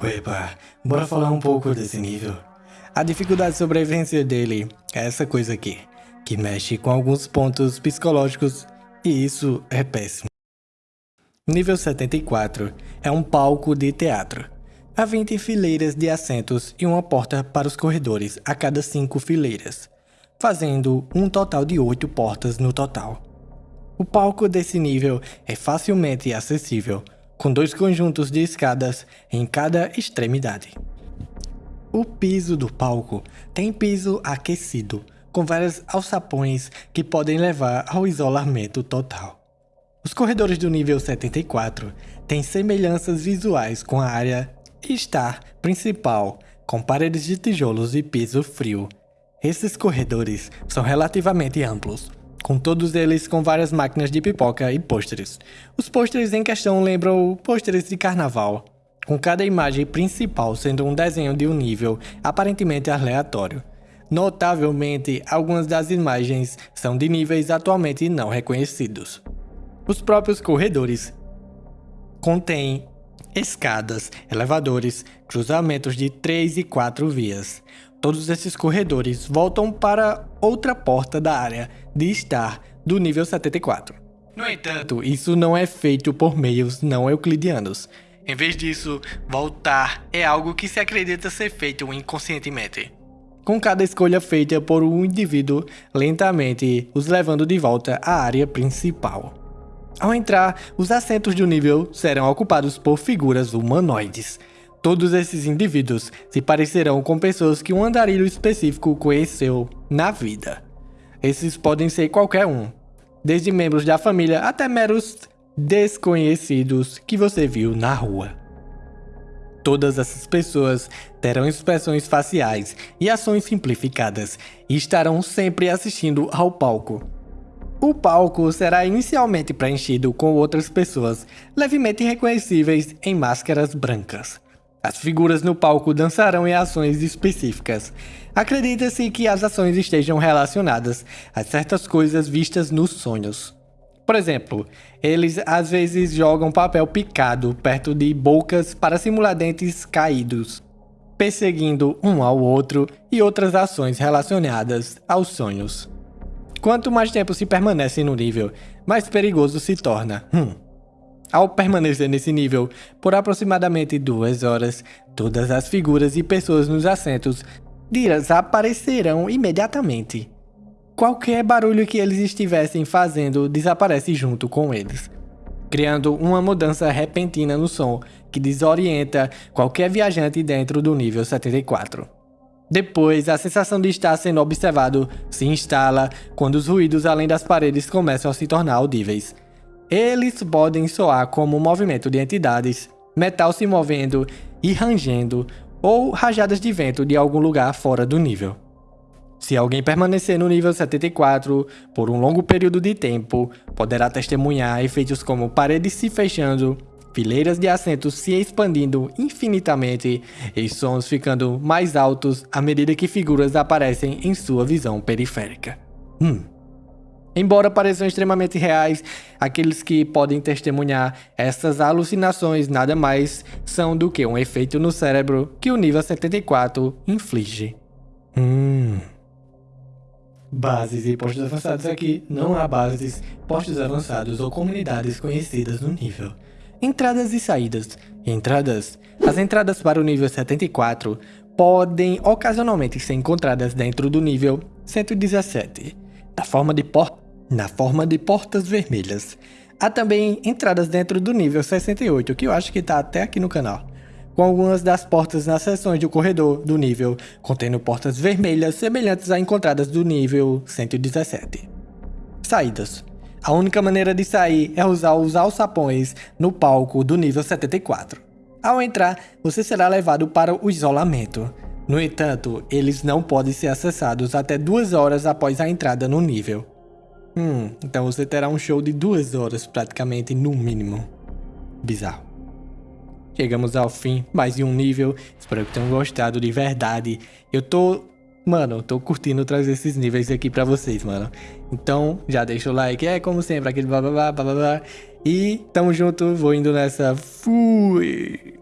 Opa, bora falar um pouco desse nível. A dificuldade de sobrevivência dele é essa coisa aqui, que mexe com alguns pontos psicológicos e isso é péssimo. Nível 74 é um palco de teatro. Há 20 fileiras de assentos e uma porta para os corredores a cada 5 fileiras, fazendo um total de 8 portas no total. O palco desse nível é facilmente acessível, com dois conjuntos de escadas em cada extremidade. O piso do palco tem piso aquecido, com vários alçapões que podem levar ao isolamento total. Os corredores do nível 74 têm semelhanças visuais com a área estar principal, com paredes de tijolos e piso frio. Esses corredores são relativamente amplos, com todos eles com várias máquinas de pipoca e pôsteres. Os pôsteres em questão lembram pôsteres de carnaval, com cada imagem principal sendo um desenho de um nível aparentemente aleatório. Notavelmente, algumas das imagens são de níveis atualmente não reconhecidos. Os próprios corredores contêm escadas, elevadores, cruzamentos de 3 e 4 vias, Todos esses corredores voltam para outra porta da área de estar do nível 74. No entanto, isso não é feito por meios não euclidianos. Em vez disso, voltar é algo que se acredita ser feito inconscientemente. Com cada escolha feita por um indivíduo lentamente os levando de volta à área principal. Ao entrar, os assentos do nível serão ocupados por figuras humanoides, Todos esses indivíduos se parecerão com pessoas que um andarilho específico conheceu na vida. Esses podem ser qualquer um, desde membros da família até meros desconhecidos que você viu na rua. Todas essas pessoas terão expressões faciais e ações simplificadas e estarão sempre assistindo ao palco. O palco será inicialmente preenchido com outras pessoas levemente reconhecíveis em máscaras brancas. As figuras no palco dançarão em ações específicas. Acredita-se que as ações estejam relacionadas a certas coisas vistas nos sonhos. Por exemplo, eles às vezes jogam papel picado perto de bocas para simular dentes caídos, perseguindo um ao outro e outras ações relacionadas aos sonhos. Quanto mais tempo se permanece no nível, mais perigoso se torna. Hum. Ao permanecer nesse nível por aproximadamente duas horas, todas as figuras e pessoas nos assentos desaparecerão imediatamente. Qualquer barulho que eles estivessem fazendo desaparece junto com eles, criando uma mudança repentina no som que desorienta qualquer viajante dentro do nível 74. Depois, a sensação de estar sendo observado se instala quando os ruídos além das paredes começam a se tornar audíveis. Eles podem soar como movimento de entidades, metal se movendo e rangendo, ou rajadas de vento de algum lugar fora do nível. Se alguém permanecer no nível 74 por um longo período de tempo, poderá testemunhar efeitos como paredes se fechando, fileiras de assentos se expandindo infinitamente e sons ficando mais altos à medida que figuras aparecem em sua visão periférica. Hum. Embora pareçam extremamente reais, aqueles que podem testemunhar essas alucinações nada mais são do que um efeito no cérebro que o nível 74 inflige. Hum. Bases e postos avançados aqui não há bases, postos avançados ou comunidades conhecidas no nível. Entradas e saídas. Entradas. As entradas para o nível 74 podem ocasionalmente ser encontradas dentro do nível 117, da forma de porta na forma de portas vermelhas. Há também entradas dentro do nível 68, que eu acho que está até aqui no canal, com algumas das portas nas seções do corredor do nível, contendo portas vermelhas semelhantes a encontradas do nível 117. Saídas. A única maneira de sair é usar os alçapões no palco do nível 74. Ao entrar, você será levado para o isolamento. No entanto, eles não podem ser acessados até duas horas após a entrada no nível. Hum, então você terá um show de duas horas praticamente, no mínimo. Bizarro. Chegamos ao fim, mais de um nível. Espero que tenham gostado de verdade. Eu tô mano, tô curtindo trazer esses níveis aqui pra vocês, mano. Então, já deixa o like, é como sempre, aquele blá blá blá blá blá. E tamo junto, vou indo nessa. Fui!